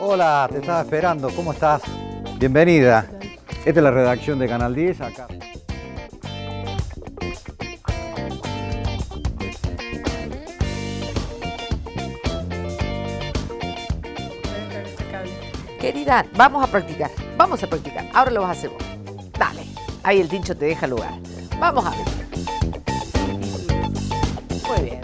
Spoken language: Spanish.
Hola, te estaba esperando, ¿cómo estás? Bienvenida. Esta es la redacción de Canal 10, acá. Querida, vamos a practicar, vamos a practicar. Ahora lo vas a hacer vos. Dale, ahí el tincho te deja lugar. Vamos a ver. Muy bien.